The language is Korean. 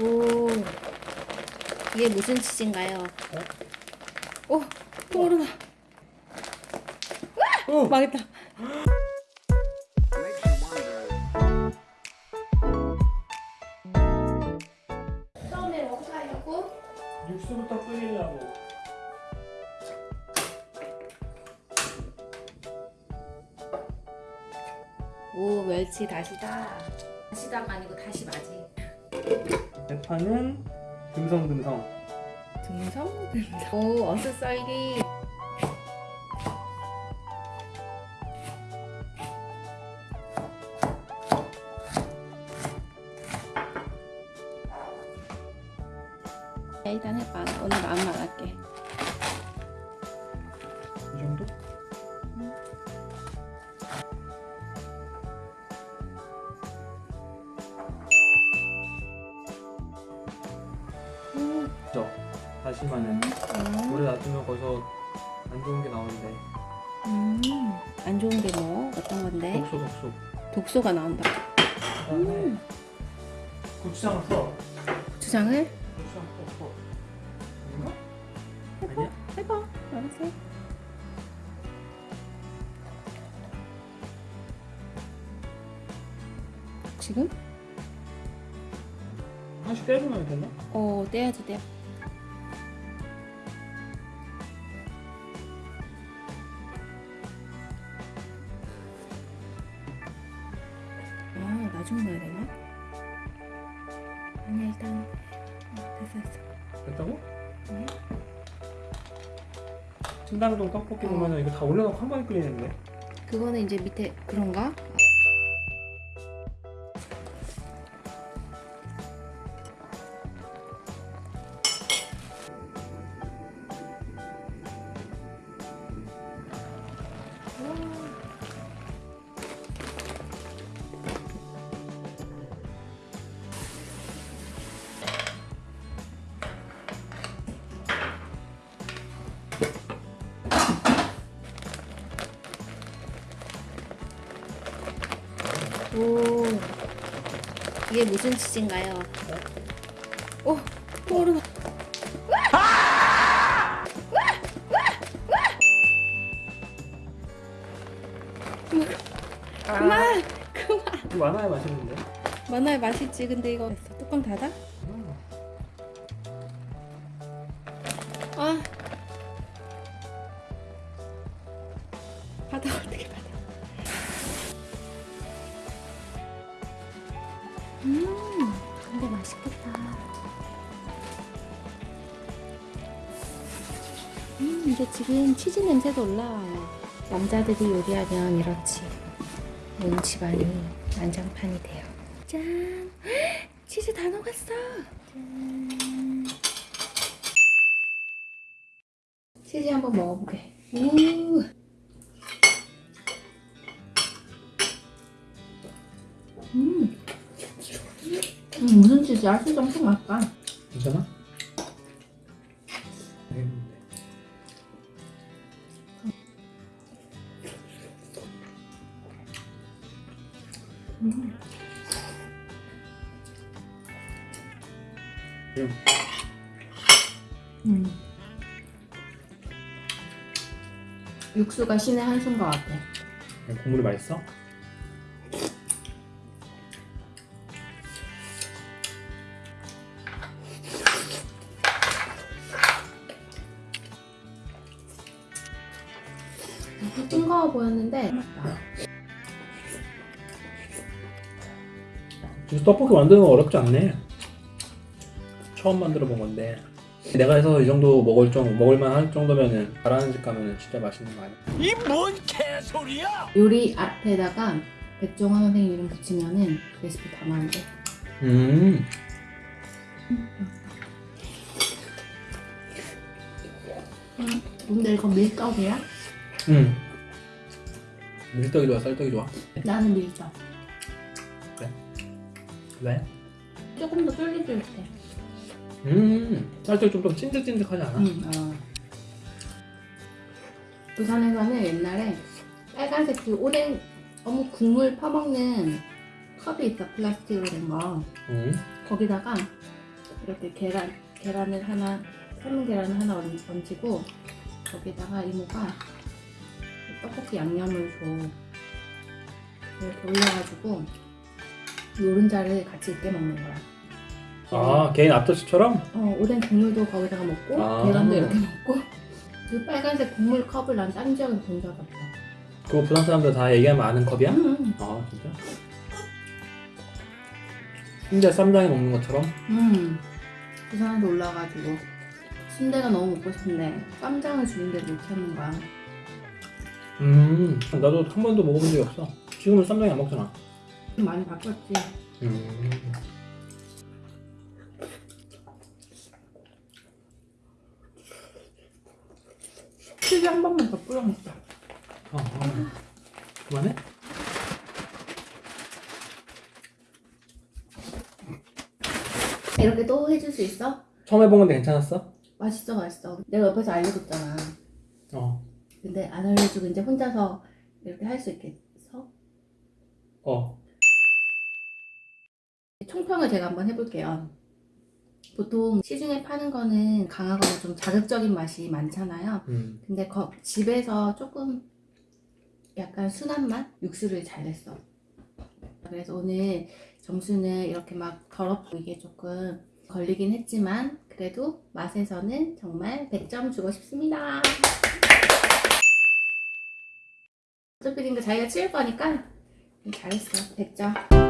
오, 이게 무슨 치즈인가요? 오, 토르나. 오! 망했다. 처음에 하려고? 육수부터 끓이려고 오, 멸치 다시다. 다시다가 아니고 다시 맞이. 대파는 듬성듬성 등성? 등성. 오. 야, 일단 해봐. 오늘 마음만 할게. 이 정도? 다시마는 음, 오래 놔두면 거기서 안 좋은 게 나오는데 음. 안 좋은 게 뭐? 어떤 건데? 독소 독소 독소가 나온다. 그다음에 음. 고추장을 써 고추장을 고추장 써 이거? 해봐. 아니야? 해봐. 알았어. 지금? 하나씩 떼주면 되나? 어, 떼야지 떼. 나중 넣어야 되나? 아니 일단 어, 됐어 됐어. 됐다고? 네. 신당동 떡볶이 어. 보면은 이거 다 올려놓고 한 번에 끓이는데 그거는 이제 밑에 그런가? 오, 이게 무슨 치즈인가요? 오. 그만, 그만. 이거 많아야 맛있는데 만화에 맛있지. 근데 이거. 뚜껑 닫아? 음. 아. 음, 근데 맛있겠다. 음, 이게 지금 치즈 냄새도 올라와요. 남자들이 요리하면 이렇지. 온 집안이 난장판이 돼요. 짠! 치즈 다 녹았어. 짠. 치즈 한번 먹어보게. 우. 음. 음, 무슨 치즈야? 치즈 엄청 맛있다. 괜찮아? 음. 육수가 신의 한수인 것 같아. 국물이 맛있어? 싱거워 보였는데 맛있다. 진짜 떡볶이 만드는 거 어렵지 않네 처음 만들어 본 건데 내가 해서 이 정도 먹을 정 먹을만 할 정도면은 잘하는 집 가면은 진짜 맛있는 거 아니야? 이 뭔 개소리야! 요리 앞에다가 백종원 선생님 이름 붙이면은 레시피 다 나온대. 음 근데 이거 밀떡이야? 음. 밀떡이 좋아 쌀떡이 좋아? 나는 밀떡. 왜? 조금 더 쫄깃쫄깃해. 음 쌀떡이 좀더 찐득찐득하지 않아? 응. 어. 부산에서는 옛날에 빨간색 그 오뎅 어묵 국물 퍼먹는 컵이 있어 플라스틱으로 된 거. 음. 거기다가 이렇게 계란 계란을 하나 삶은 계란을 하나 얹- 얹히고 거기다가 이모가 떡볶이 양념을 줘 이렇게 올려가지고 노른자를 같이 있게 먹는 거야. 아 개인 앞접시처럼? 어, 오뎅 국물도 거기다가 먹고 아. 계란도 이렇게 먹고 그 빨간색 국물 컵을 난 다른 지역에서 본 적 없어. 그거 부산 사람들 다 얘기하면 아는 컵이야? 음, 아 진짜? 순대 쌈장에 먹는 것처럼? 음. 부산에서 올라가지고 순대가 너무 먹고 싶은데 쌈장을 주는데 못 찾는 거야. 음 나도 한 번도 먹어본 적이 없어 지금은 쌈장이 안 먹잖아 좀 많이 바뀌었지. 음 치즈 한 번만 더 뿌려 먹자. 어, 어. 그만해? 이렇게 또 해줄 수 있어? 처음 해본 건데 괜찮았어? 맛있어, 맛있어. 내가 옆에서 알려줬잖아. 어 근데 안 알려주고 이제 혼자서 이렇게 할 수 있겠어? 어. 총평을 제가 한번 해볼게요. 보통 시중에 파는 거는 강하거나 좀 자극적인 맛이 많잖아요. 음. 근데 거- 집에서 조금 약간 순한 맛? 육수를 잘 냈어. 그래서 오늘 점수는 이렇게 막 더럽고 이게 조금 걸리긴 했지만 그래도 맛에서는 정말 100점 주고 싶습니다. 어차피 자기가 치울 거니까 잘했어. 100점.